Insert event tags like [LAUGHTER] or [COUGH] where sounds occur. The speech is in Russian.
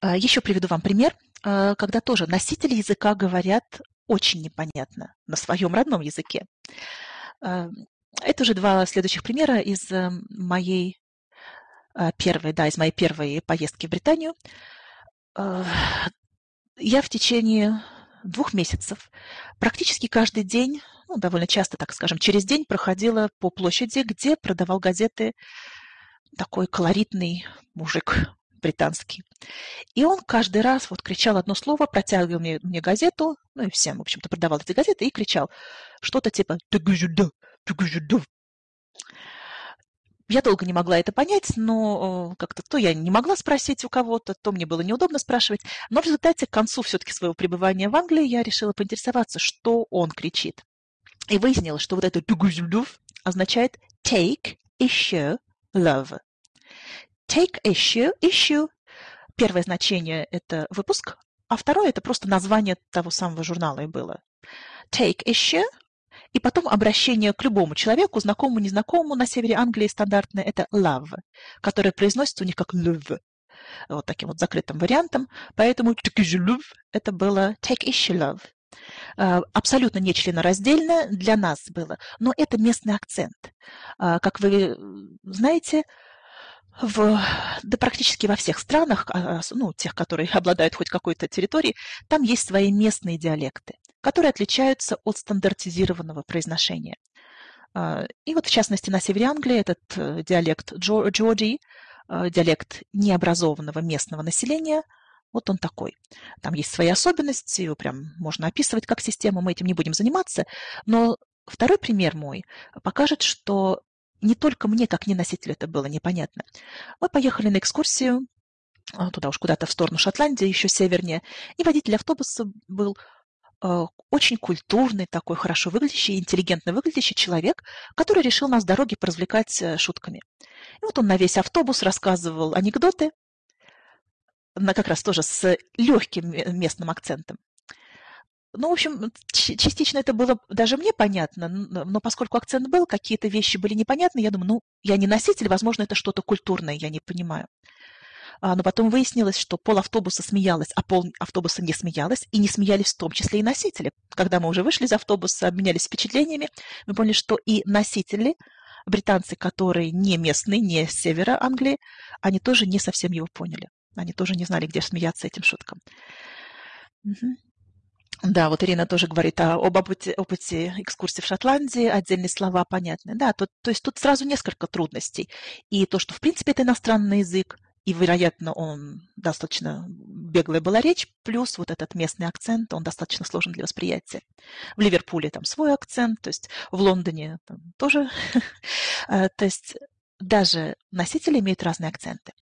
А, Еще приведу вам пример, а, когда тоже носители языка говорят очень непонятно на своем родном языке. А, это уже два следующих примера из э, моей первой, да, из моей первой поездки в Британию. Я в течение двух месяцев практически каждый день, ну, довольно часто, так скажем, через день проходила по площади, где продавал газеты такой колоритный мужик британский. И он каждый раз вот кричал одно слово, протягивал мне, мне газету, ну и всем, в общем-то, продавал эти газеты, и кричал что-то типа я долго не могла это понять, но как-то то я не могла спросить у кого-то, то мне было неудобно спрашивать. Но в результате к концу все-таки своего пребывания в Англии я решила поинтересоваться, что он кричит. И выяснилось, что вот это означает take issue love. Take issue, issue. Первое значение – это выпуск, а второе – это просто название того самого журнала и было. Take issue – и потом обращение к любому человеку, знакомому, незнакомому, на севере Англии стандартное – это love, которое произносится у них как love, вот таким вот закрытым вариантом. Поэтому это было take issue love. А, абсолютно не членораздельно для нас было, но это местный акцент. А, как вы знаете, в, да практически во всех странах, а, ну, тех, которые [LAUGHS] обладают хоть какой-то территорией, там есть свои местные диалекты которые отличаются от стандартизированного произношения. А, и вот в частности на севере Англии этот э, диалект Джорджи, э, диалект необразованного местного населения, вот он такой. Там есть свои особенности, его прям можно описывать как систему, мы этим не будем заниматься. Но второй пример мой покажет, что не только мне, как неносителю, это было непонятно. Мы поехали на экскурсию а, туда уж куда-то в сторону Шотландии, еще севернее, и водитель автобуса был Э, очень культурный, такой хорошо выглядящий, интеллигентно выглядящий человек, который решил нас дороги поразвлекать э, шутками. И вот он на весь автобус рассказывал анекдоты, на как раз тоже с легким местным акцентом. Ну, в общем, частично это было даже мне понятно, но поскольку акцент был, какие-то вещи были непонятны, я думаю, ну, я не носитель, возможно, это что-то культурное, я не понимаю. А, но потом выяснилось, что пол автобуса смеялась, а пол автобуса не смеялась, и не смеялись в том числе и носители. Когда мы уже вышли из автобуса, обменялись впечатлениями, мы поняли, что и носители, британцы, которые не местные, не с севера Англии, они тоже не совсем его поняли. Они тоже не знали, где смеяться этим шуткам. Угу. Да, вот Ирина тоже говорит о, об опыте, опыте экскурсии в Шотландии, отдельные слова понятны. Да, то, то есть тут сразу несколько трудностей. И то, что в принципе это иностранный язык, и, вероятно, он достаточно беглая была речь, плюс вот этот местный акцент, он достаточно сложен для восприятия. В Ливерпуле там свой акцент, то есть в Лондоне там тоже. Э, [LAUGHS] то есть даже носители имеют разные акценты.